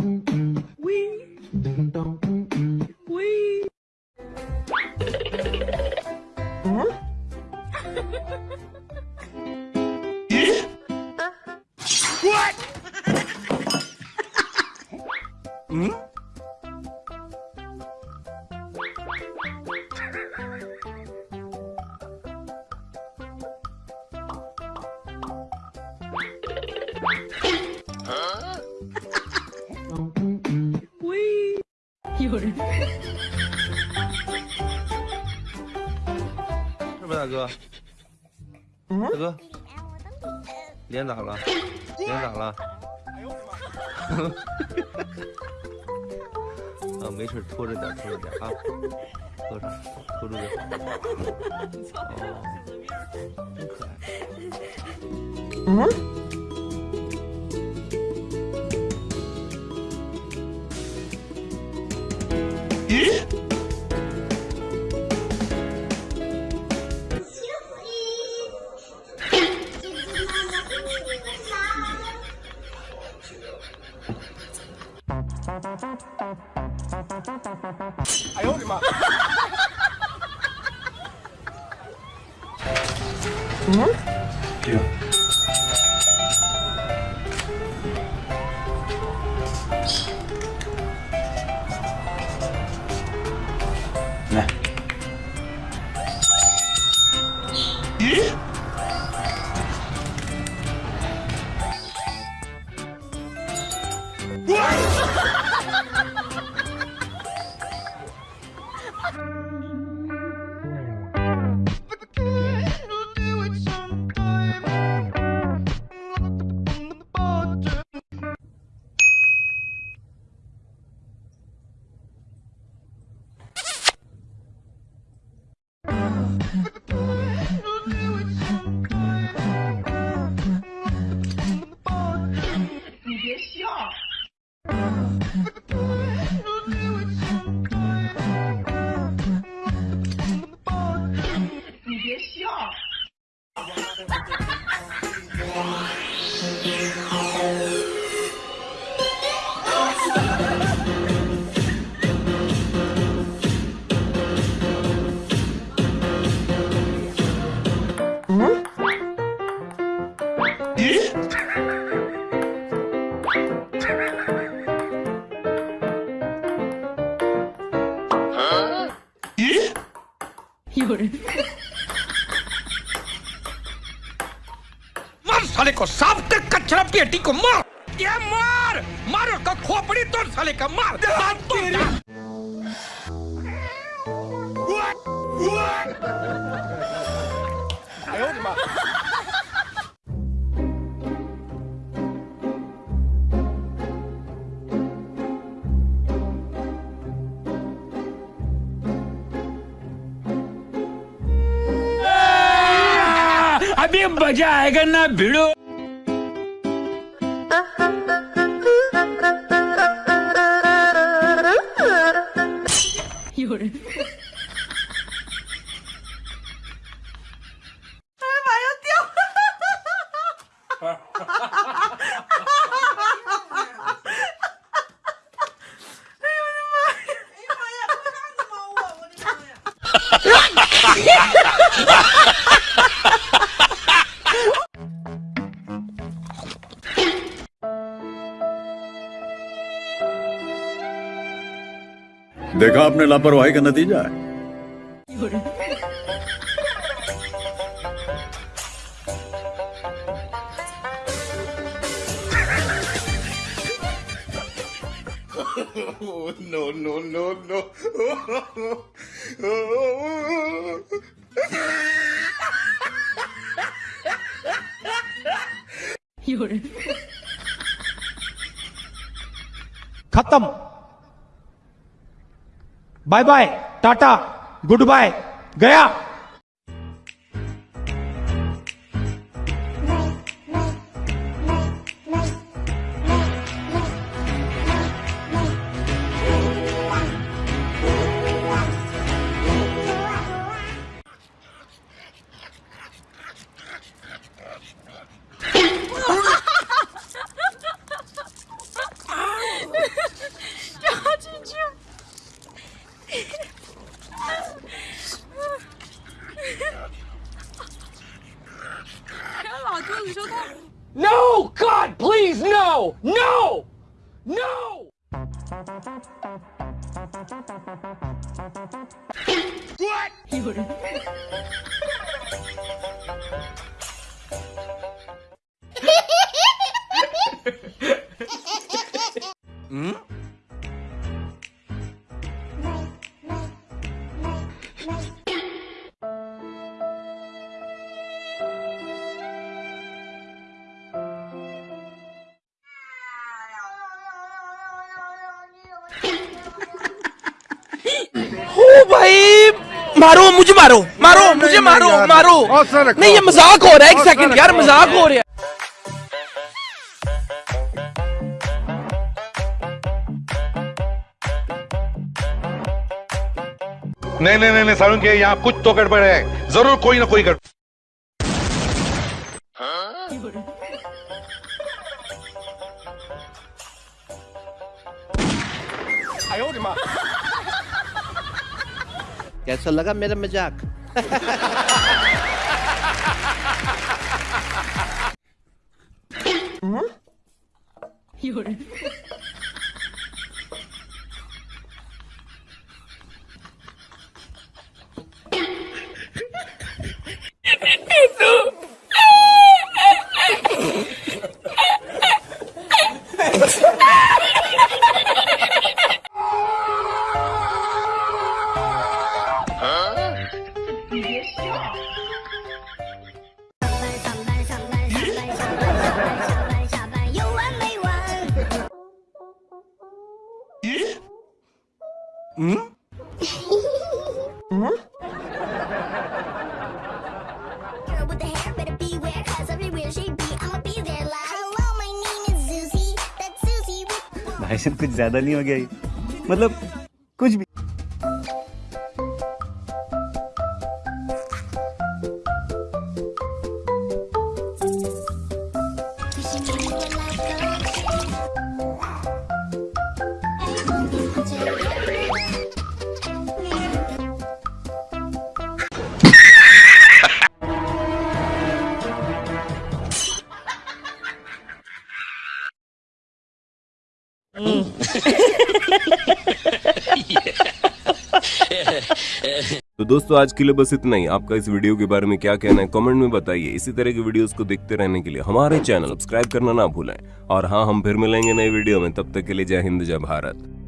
What? hmm? 有人，是不是大哥？大哥，脸咋了？脸咋了？啊，没事，拖着点，拖着点啊，拖着，拖住点。哦，真可爱。嗯。哎呦我的妈！嗯？这人。मार साले को साफ़ तक कचरा पेटी को मार। ये मार। मारो का खोपड़ी तोड़ साले का मार। मार तोड़ अभी मज़ा आएगा ना भिड़ो। देखा आपने लापरवाही का नतीजा है no, no, no, no. खत्म bye bye Tata goodbye गया what? ओ भाई मारो मुझे मारो मारो मुझे मारो मारो। नहीं ये मज़ाक हो रहा है एक सेकंड यार मज़ाक हो रहा है। नहीं नहीं नहीं, नहीं सारुण के यहाँ कुछ तो गड़बड़ है। ज़रूर कोई ना कोई गड़बड़ 有人，कैसा लगा मेरा मज़ाक। 有 Susie. With भाईजान कुछ ज़्यादा नहीं हो गया मतलब कुछ भी दोस्तों, आज के लिए बस इतना ही। आपका इस वीडियो के बारे में क्या कहना है, कमेंट में बताइए। इसी तरह के वीडियोस को देखते रहने के लिए हमारे चैनल सब्सक्राइब करना ना भूलें। और हाँ हम फिर मिलेंगे नए वीडियो में। तब तक के लिए जय हिंद, जय भारत।